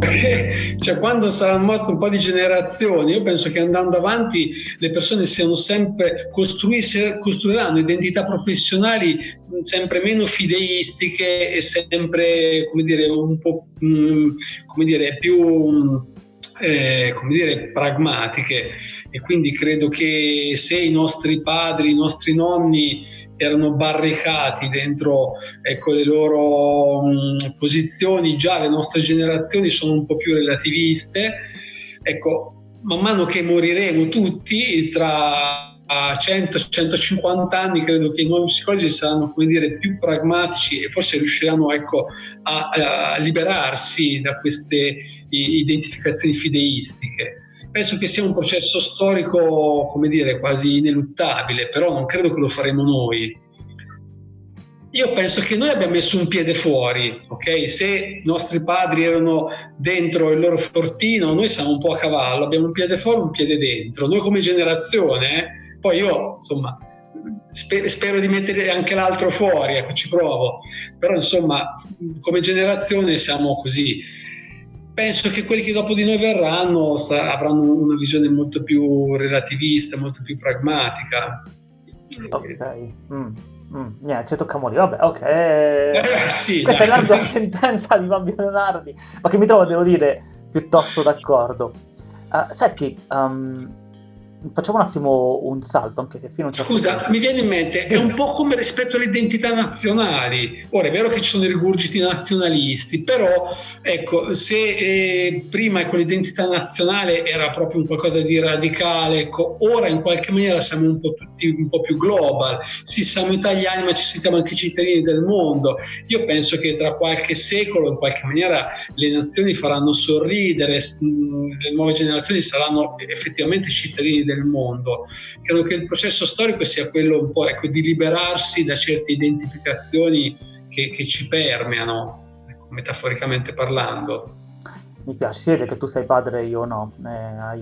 perché cioè, quando saranno morte un po' di generazioni, io penso che andando avanti le persone siano sempre costruiranno identità professionali sempre meno fideistiche e sempre, come dire, un po' come dire, più eh, come dire, pragmatiche. E quindi credo che se i nostri padri, i nostri nonni erano barricati dentro ecco, le loro mh, posizioni, già le nostre generazioni sono un po' più relativiste, ecco, man mano che moriremo tutti tra a 100-150 anni credo che i nuovi psicologi saranno come dire, più pragmatici e forse riusciranno ecco, a, a, liberarsi da queste identificazioni fideistiche. Penso che sia un processo storico, come dire, quasi ineluttabile, però non credo che lo faremo noi. Io penso che noi abbiamo messo un piede fuori, ok? Se i nostri padri erano dentro il loro fortino, noi siamo un po' a cavallo, abbiamo un piede fuori, un piede dentro. Noi come generazione, eh, poi io, insomma, spero, spero di mettere anche l'altro fuori, ecco, ci provo. Però, insomma, come generazione siamo così. Penso che quelli che dopo di noi verranno avranno una visione molto più relativista, molto più pragmatica. Ok. Mm. Mm, niente, ci tocca morire. Vabbè, ok. Eh, sì, Questa dai. è l'arda sentenza di Fabio Leonardi, ma che mi trovo, devo dire, piuttosto d'accordo. Uh, senti, um, facciamo un attimo un salto, anche se fino a un certo Scusa, mi viene in mente, è un po' come rispetto alle identità nazionali. Ora è vero che ci sono i rigurgiti nazionalisti, però ecco, se eh, prima ecco, l'identità nazionale era proprio un qualcosa di radicale, ecco, ora in qualche maniera siamo un po' tutti un po' più global. Sì, siamo italiani, ma ci sentiamo anche cittadini del mondo. Io penso che tra qualche secolo, in qualche maniera, le nazioni faranno sorridere, le nuove generazioni saranno effettivamente cittadini del del mondo. Credo che il processo storico sia quello un po' ecco, di liberarsi da certe identificazioni che, che ci permeano, ecco, metaforicamente parlando. Mi piace, si vede che tu sei padre e io no, eh, hai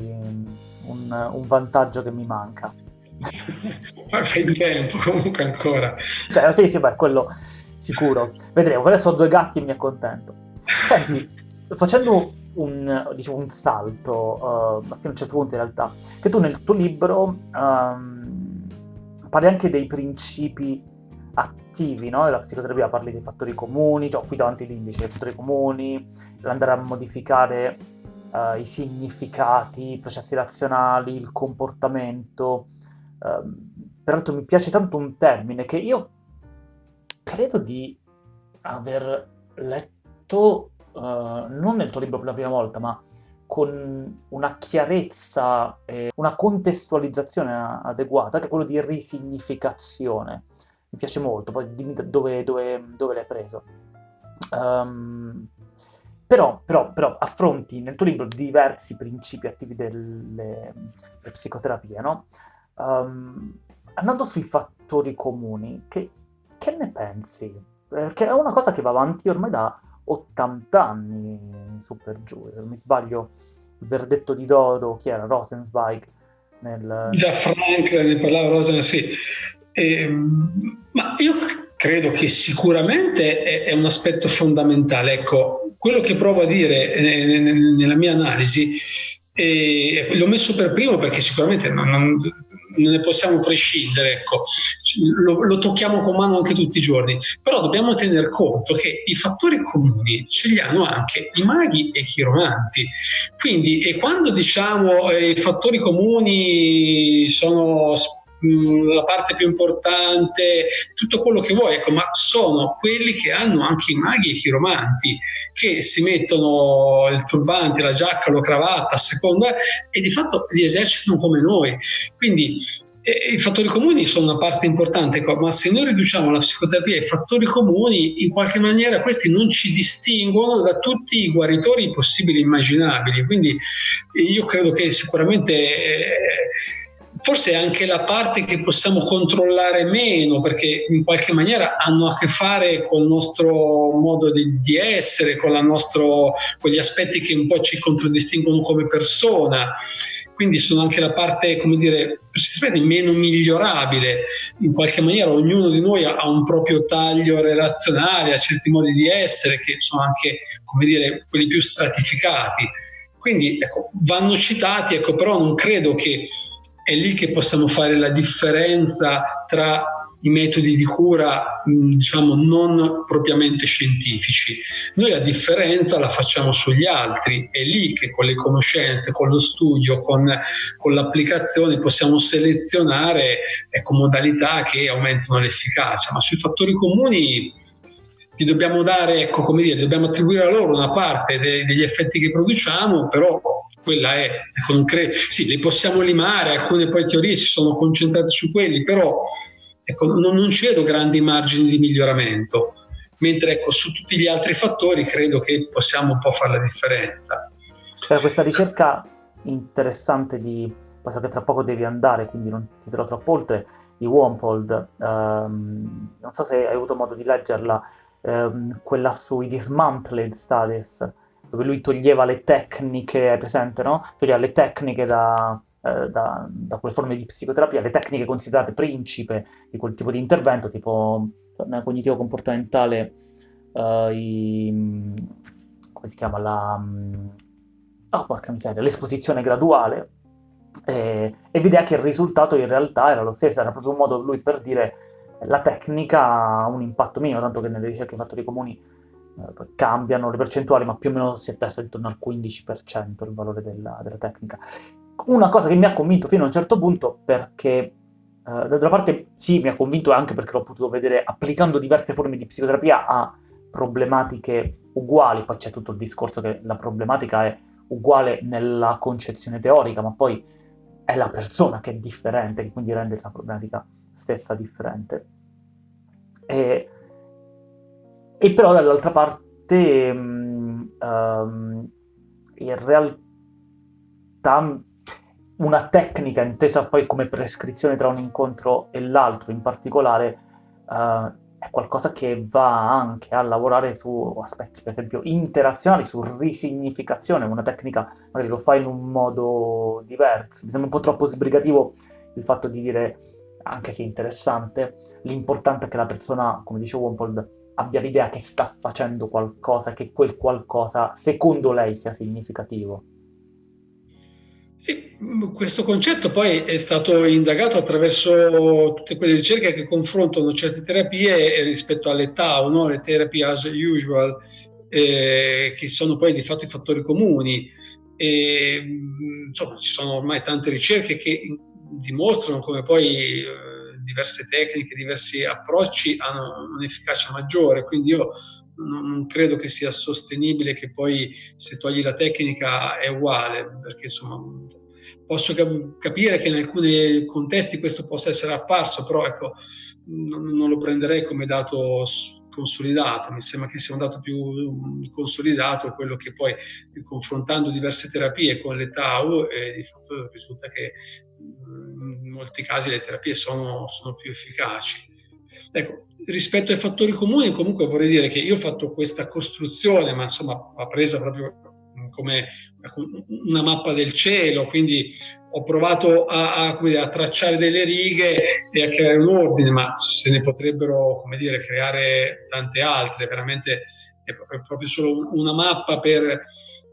un, un vantaggio che mi manca. Ma fai in tempo comunque ancora. Cioè, sì, sì, beh, quello sicuro. Vedremo, adesso ho due gatti e mi accontento. Senti, facendo un, diciamo, un salto, uh, fino a un certo punto in realtà, che tu nel tuo libro um, parli anche dei principi attivi no? della psicoterapia, parli dei fattori comuni, cioè qui davanti l'indice dei fattori comuni, andare a modificare uh, i significati, i processi razionali, il comportamento. Uh, peraltro mi piace tanto un termine che io credo di aver letto uh, non nel tuo libro per la prima volta, ma con una chiarezza e una contestualizzazione adeguata, che è quello di risignificazione. Mi piace molto, poi dimmi dove, dove, dove l'hai preso. Um, però, però, però, affronti nel tuo libro diversi principi attivi delle, delle psicoterapie, no? Um, andando sui fattori comuni, che, che ne pensi? Perché è una cosa che va avanti ormai da 80 anni su per giù, non mi sbaglio il verdetto di Dodo, chi era? Rosenzweig? Nel... Già Frank ne parlava Rosen, sì. Eh, ma io credo che sicuramente è, è, un aspetto fondamentale. Ecco, quello che provo a dire eh, nella mia analisi, eh, l'ho messo per primo perché sicuramente non, non non ne possiamo prescindere, ecco. lo, lo, tocchiamo con mano anche tutti i giorni, però dobbiamo tener conto che i fattori comuni ce li hanno anche i maghi e i chiromanti. Quindi, e quando diciamo eh, i fattori comuni sono la parte più importante, tutto quello che vuoi, ecco, ma sono quelli che hanno anche i maghi e i chiromanti, che si mettono il turbante, la giacca, la cravatta a seconda e di fatto li esercitano come noi. Quindi eh, i fattori comuni sono una parte importante, ecco, ma se noi riduciamo la psicoterapia ai fattori comuni, in qualche maniera questi non ci distinguono da tutti i guaritori possibili e immaginabili. Quindi io credo che sicuramente... Eh, forse anche la parte che possiamo controllare meno perché in qualche maniera hanno a che fare con il nostro modo di, di essere, con, nostro, con gli aspetti che un po' ci contraddistinguono come persona. quindi sono anche la parte, come dire, meno migliorabile. In qualche maniera ognuno di noi ha un proprio taglio relazionale, ha certi modi di essere che sono anche, come dire, quelli più stratificati. Quindi ecco, vanno citati, ecco, però non credo che è lì che possiamo fare la differenza tra i metodi di cura diciamo non propriamente scientifici. Noi la differenza la facciamo sugli altri, è lì che con le conoscenze, con lo studio, con, con l'applicazione possiamo selezionare ecco, modalità che aumentano l'efficacia, ma sui fattori comuni gli dobbiamo dare, ecco, come dire, dobbiamo attribuire a loro una parte de- degli effetti che produciamo, però quella è, ecco, cre- sì, li possiamo limare, alcune poi teorie si sono concentrate su quelli, però ecco, non, non vedo grandi margini di miglioramento, mentre ecco, su tutti gli altri fattori credo che possiamo un po' fare la differenza. Per questa ricerca interessante di, so che tra poco devi andare, quindi non ti dirò troppo oltre, di Wampold, ehm, non so se hai avuto modo di leggerla, ehm, quella sui dismantled studies, dove lui toglieva le tecniche, è presente, no? Toglieva le tecniche da, eh, da, da, quelle forme di psicoterapia, le tecniche considerate principe di quel tipo di intervento, tipo nel cognitivo comportamentale, uh, i, come si chiama la... Oh, porca miseria, l'esposizione graduale, e, e vedeva che il risultato in realtà era lo stesso, era proprio un modo lui per dire la tecnica ha un impatto minimo, tanto che nelle ricerche fattori comuni eh, cambiano le percentuali, ma più o meno si attesta intorno al 15% il valore della, della tecnica una cosa che mi ha convinto fino a un certo punto perché eh, d'altra parte sì, mi ha convinto anche perché l'ho potuto vedere applicando diverse forme di psicoterapia a problematiche uguali, poi c'è tutto il discorso che la problematica è uguale nella concezione teorica, ma poi è la persona che è differente, che quindi rende la problematica stessa differente. E, e però dall'altra parte um, in realtà una tecnica intesa poi come prescrizione tra un incontro e l'altro in particolare uh, è qualcosa che va anche a lavorare su aspetti, per esempio, interazionali, su risignificazione, una tecnica magari lo fa in un modo diverso. Mi sembra un po' troppo sbrigativo il fatto di dire, anche se interessante, l'importante è che la persona, come dice Wompold, abbia l'idea che sta facendo qualcosa, che quel qualcosa, secondo lei, sia significativo. Sì, questo concetto poi è stato indagato attraverso tutte quelle ricerche che confrontano certe terapie rispetto alle TAU, no? le terapie as usual, eh, che sono poi di fatto i fattori comuni. E, insomma, ci sono ormai tante ricerche che dimostrano come poi eh, diverse tecniche, diversi approcci hanno un'efficacia maggiore, quindi io non, credo che sia sostenibile che poi se togli la tecnica è uguale, perché insomma posso capire che in alcuni contesti questo possa essere apparso, però ecco, non, lo prenderei come dato consolidato, mi sembra che sia un dato più consolidato quello che poi confrontando diverse terapie con le TAU eh, di fatto risulta che in molti casi le terapie sono, sono più efficaci. Ecco, rispetto ai fattori comuni, comunque vorrei dire che io ho fatto questa costruzione, ma insomma va presa proprio come una mappa del cielo, quindi ho provato a, a, a, tracciare delle righe e a creare un ordine, ma se ne potrebbero, dire, creare tante altre, veramente è proprio solo una mappa per,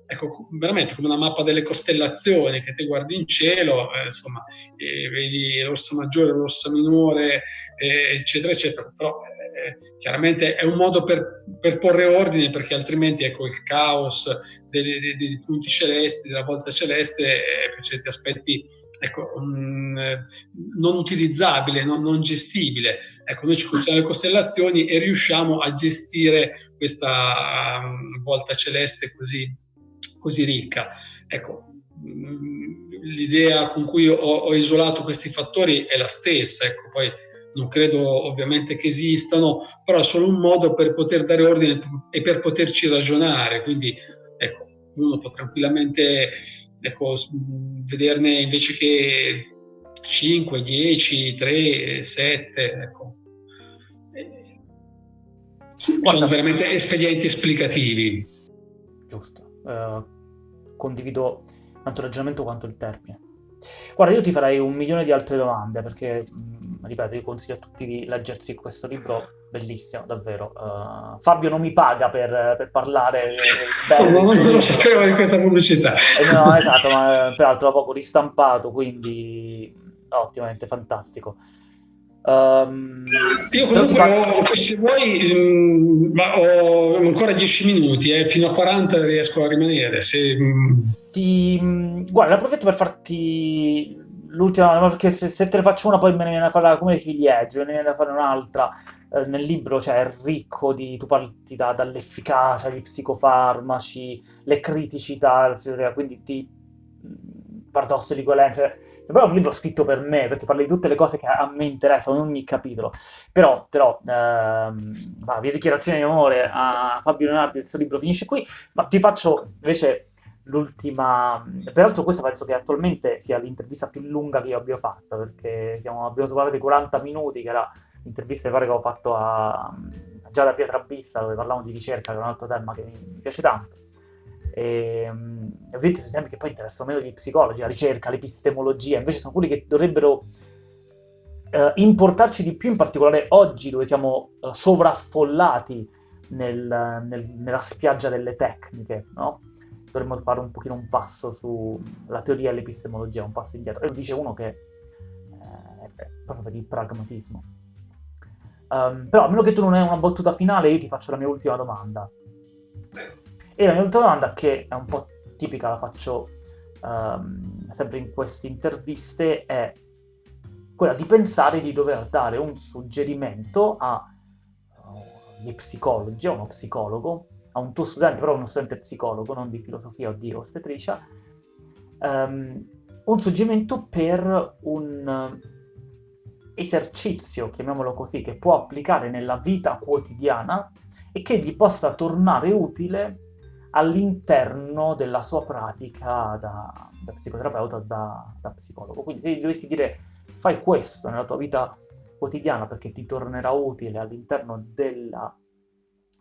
ecco, veramente come una mappa delle costellazioni che te guardi in cielo, eh, insomma, eh, vedi l'orsa maggiore, l'orsa minore, eh, eccetera, eccetera. Però eh, chiaramente è un modo per, per, porre ordine perché altrimenti ecco, il caos dei, dei, dei punti celesti, della volta celeste, eh, per certi aspetti ecco, um, non utilizzabile, non, non gestibile. Ecco, noi ci concentriamo le costellazioni e riusciamo a gestire questa um, volta celeste così, così ricca. Ecco, mm, l'idea con cui ho, ho, isolato questi fattori è la stessa, ecco, poi non credo ovviamente che esistano, però è solo un modo per poter dare ordine e per poterci ragionare, quindi ecco, uno può tranquillamente ecco, vederne invece che 5, 10, 3, 7, ecco. Sono veramente espedienti esplicativi. Giusto. Uh, condivido tanto il ragionamento quanto il termine. Guarda, io ti farei un milione di altre domande perché, mh, ripeto, io consiglio a tutti di leggersi questo libro, bellissimo, davvero. Uh, Fabio non mi paga per, per parlare. Bene, no, non lo sapevo di questa pubblicità. Eh, no, esatto, ma peraltro l'ho proprio ristampato, quindi ottimamente fantastico. Um, Io comunque fa... ho, se vuoi, mh, mm, ho ancora 10 minuti, eh, fino a 40 riesco a rimanere. Se. Mm. Ti, mm, guarda, approfitto per farti l'ultima, perché se, se, te ne faccio una poi me ne viene a fare come ciliegie, me ne viene a fare un'altra. Eh, nel libro cioè, è ricco di, tu parti da, dall'efficacia, gli psicofarmaci, le criticità, quindi ti paradosso di coerenza Sembra un libro scritto per me, perché parli di tutte le cose che a me interessano, in ogni capitolo. Però, però ehm, va, mia dichiarazione di amore a Fabio Leonardi, il suo libro finisce qui, ma ti faccio invece l'ultima... Peraltro questa penso che attualmente sia l'intervista più lunga che io abbia fatto, perché siamo, abbiamo superato i 40 minuti, che era l'intervista che ho fatto a, a Giada Pietrabissa, dove parlavamo di ricerca, che è un altro tema che mi piace tanto. E, ehm, ovviamente sono temi che poi interessano meno gli psicologi, la ricerca, l'epistemologia, invece sono quelli che dovrebbero eh, importarci di più, in particolare oggi dove siamo eh, sovraffollati nel, nel, nella spiaggia delle tecniche, no? Dovremmo fare un pochino un passo sulla teoria dell'epistemologia, un passo indietro. E dice uno che eh, è proprio il pragmatismo. Um, però a meno che tu non hai una battuta finale, io ti faccio la mia ultima domanda. E la mia ultima domanda, che è un po' tipica, la faccio um, sempre in queste interviste, è quella di pensare di dover dare un suggerimento agli uh, psicologi, a uno psicologo, a un tuo studente, però uno studente psicologo, non di filosofia o di ostetricia, um, un suggerimento per un esercizio, chiamiamolo così, che può applicare nella vita quotidiana e che gli possa tornare utile all'interno della sua pratica da, da psicoterapeuta, da, da, psicologo. Quindi se dovessi dire fai questo nella tua vita quotidiana perché ti tornerà utile all'interno della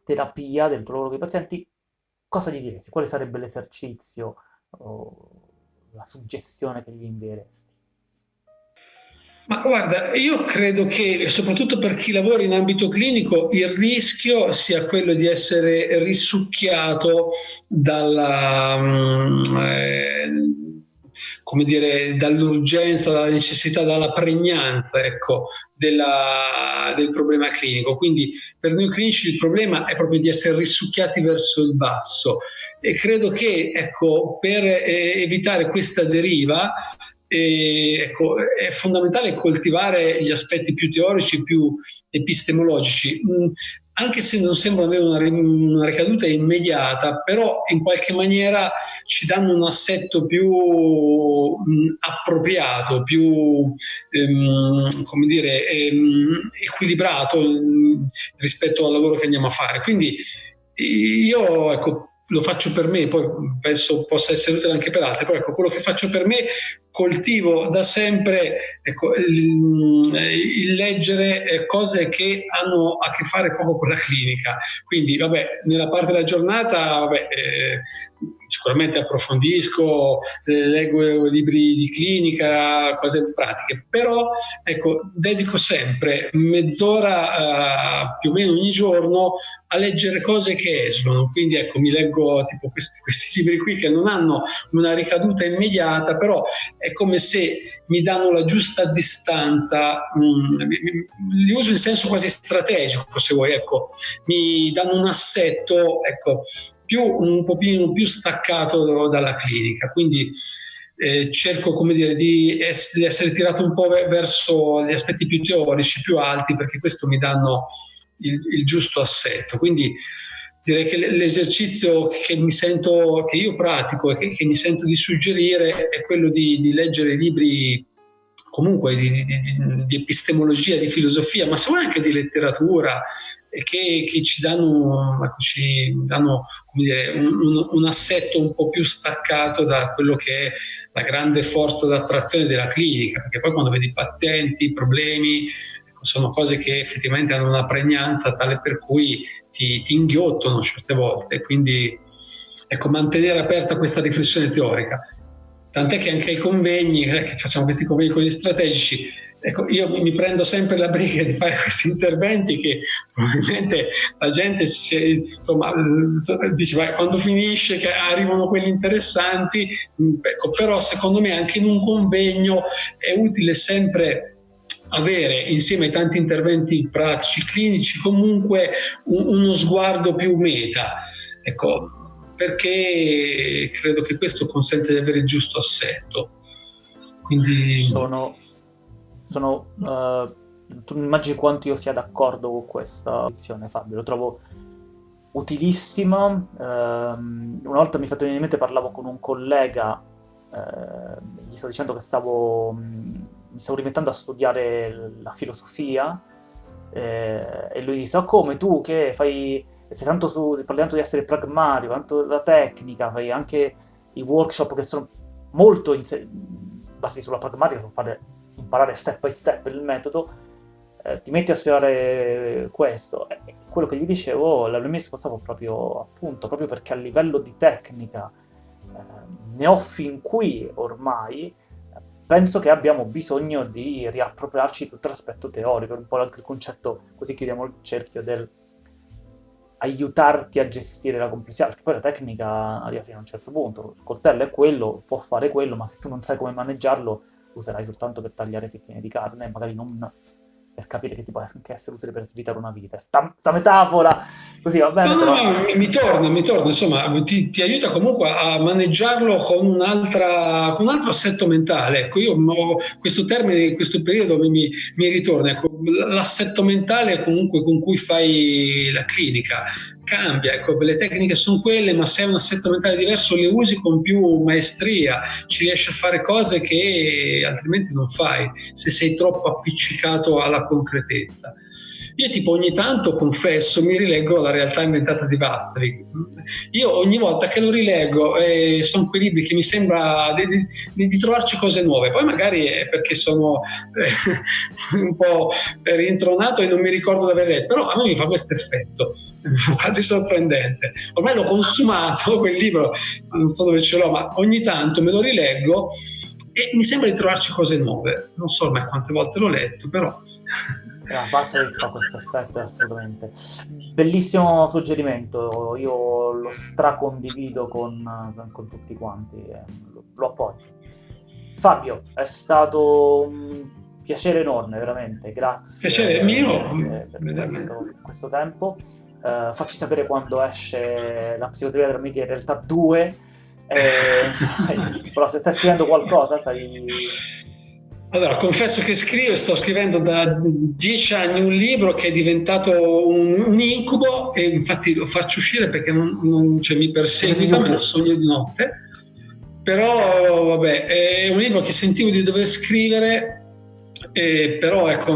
terapia, del tuo lavoro con i pazienti, cosa gli diresti? Quale sarebbe l'esercizio o la suggestione che gli invieresti? Ma guarda, io credo che soprattutto per chi lavora in ambito clinico il rischio sia quello di essere risucchiato dalla, mm, eh, come dire, dall'urgenza, dalla necessità, dalla pregnanza ecco, della, del problema clinico. Quindi per noi clinici il problema è proprio di essere risucchiati verso il basso e credo che ecco, per eh, evitare questa deriva e, ecco, è fondamentale coltivare gli aspetti più teorici, più epistemologici, mm, anche se non sembrano avere una, una, ricaduta immediata, però in qualche maniera ci danno un assetto più mh, mm, appropriato, più ehm, come dire, ehm, equilibrato mh, mm, rispetto al lavoro che andiamo a fare. Quindi io ecco, lo faccio per me, poi penso possa essere utile anche per altri, però ecco, quello che faccio per me coltivo da sempre ecco, il, leggere eh, cose che hanno a che fare poco con la clinica. Quindi, vabbè, nella parte della giornata, vabbè, eh, sicuramente approfondisco, eh, leggo libri di clinica, cose pratiche, però ecco, dedico sempre mezz'ora uh, più o meno ogni giorno a leggere cose che esulano. Quindi ecco, mi leggo tipo questi, questi libri qui che non hanno una ricaduta immediata, però è come se mi danno la giusta distanza, mh, mm, li uso in senso quasi strategico, se vuoi, ecco, mi danno un assetto, ecco, più, un pochino più staccato dalla clinica. Quindi eh, cerco come dire, di, ess- di, essere tirato un po' verso gli aspetti più teorici, più alti, perché questo mi danno il, il giusto assetto. Quindi direi che l'esercizio che mi sento, che io pratico e che, che mi sento di suggerire è quello di, di leggere libri comunque di, di, di, epistemologia, di filosofia, ma se vuoi anche di letteratura, che, che ci danno, ecco, ci danno dire, un, un, assetto un po' più staccato da quello che è la grande forza d'attrazione della clinica, perché poi quando vedi pazienti, problemi, sono cose che effettivamente hanno una pregnanza tale per cui ti, ti inghiottono certe volte, quindi ecco, mantenere aperta questa riflessione teorica. Tant'è che anche ai convegni, eh, che facciamo questi convegni con gli strategici, ecco, io mi prendo sempre la briga di fare questi interventi che probabilmente la gente si, insomma, dice, vai, quando finisce che arrivano quelli interessanti, ecco, però secondo me anche in un convegno è utile sempre avere insieme ai tanti interventi pratici, clinici, comunque un, uno sguardo più meta. Ecco, perché credo che questo consente di avere il giusto assetto. Quindi... Sono, sono uh, tu immagini quanto io sia d'accordo con questa visione, Fabio, lo trovo utilissima. Uh, una volta mi fatto venire in mente, parlavo con un collega, uh, gli sto dicendo che stavo... Um, mi stavo rimettendo a studiare la filosofia eh, e lui disse, oh, come tu che fai, sei tanto su, parli tanto di essere pragmatico, tanto della tecnica, fai anche i workshop che sono molto basati sulla pragmatica, sono fare imparare step by step il metodo, eh, ti metti a studiare questo. E quello che gli dicevo, la mia risposta fu proprio appunto, proprio perché a livello di tecnica eh, ne ho fin qui ormai, penso che abbiamo bisogno di riappropriarci tutto l'aspetto teorico, un po' anche il concetto, così chiudiamo il cerchio, del aiutarti a gestire la complessità, perché poi la tecnica arriva fino a un certo punto, il coltello è quello, può fare quello, ma se tu non sai come maneggiarlo, userai soltanto per tagliare fettine di carne, magari non per capire che ti può anche essere utile per svitare una vita. Sta, sta metafora, così va bene. No, però... no, mi, mi, torna, mi torna, insomma, ti, ti, aiuta comunque a maneggiarlo con, un'altra, con un altro assetto mentale. Ecco, io ho questo termine in questo periodo mi, mi ritorna, ecco, l'assetto mentale comunque con cui fai la clinica, cambia, ecco, le tecniche sono quelle, ma se hai un assetto mentale diverso le usi con più maestria, ci riesci a fare cose che altrimenti non fai se sei troppo appiccicato alla concretezza. Io tipo ogni tanto, confesso, mi rileggo la realtà inventata di Vastri. Io ogni volta che lo rileggo eh, sono quei libri che mi sembra di, di, di, trovarci cose nuove. Poi magari è perché sono eh, un po' rintronato e non mi ricordo di aver letto, però a me mi fa questo effetto quasi sorprendente. Ormai l'ho consumato quel libro, non so dove ce l'ho, ma ogni tanto me lo rileggo e mi sembra di trovarci cose nuove. Non so ormai quante volte l'ho letto, però la base fa questo effetto assolutamente. Bellissimo suggerimento, io lo stracondivido con, con tutti quanti, lo, lo appoggio. Fabio, è stato un piacere enorme, veramente, grazie. Piacere mio. Per, per questo, questo, tempo. Uh, facci sapere quando esce la psicoterapia della media in realtà 2. Eh, però se stai scrivendo qualcosa, sai allora, confesso che scrivo, sto scrivendo da dieci anni un libro che è diventato un, un incubo e infatti lo faccio uscire perché non, non cioè, mi perseguita, me lo sogno di notte. Però, vabbè, è un libro che sentivo di dover scrivere, eh, però ecco,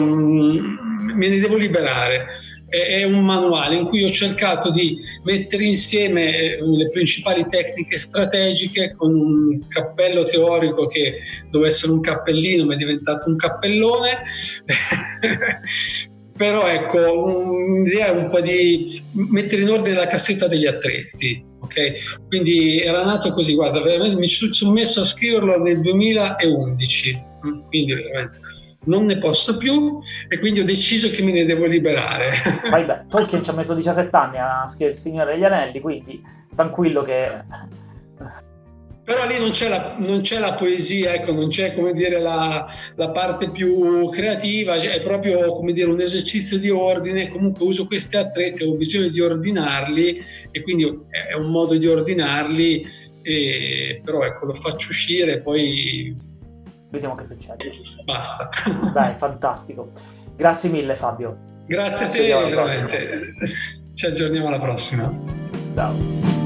me ne devo liberare. È un manuale in cui ho cercato di mettere insieme eh, le principali tecniche strategiche con un cappello teorico che doveva essere un cappellino ma è diventato un cappellone. Però ecco un'idea un po' di mettere in ordine la cassetta degli attrezzi ok? Quindi era nato così guarda mi sono messo a scriverlo nel 2011 quindi veramente non ne posso più e quindi ho deciso che me ne devo liberare. Vai beh, Tolkien ci ha messo 17 anni a scrivere Il Signore degli Anelli, quindi tranquillo che... Però lì non c'è la, non c'è la poesia, ecco, non c'è come dire la, la, parte più creativa, è proprio come dire un esercizio di ordine, comunque uso questi attrezzi, ho bisogno di ordinarli e quindi è un modo di ordinarli, e, però ecco lo faccio uscire e poi Vediamo che succede. Basta. Dai, fantastico. Grazie mille Fabio. Grazie, a te, veramente. Ci aggiorniamo alla prossima. Ciao.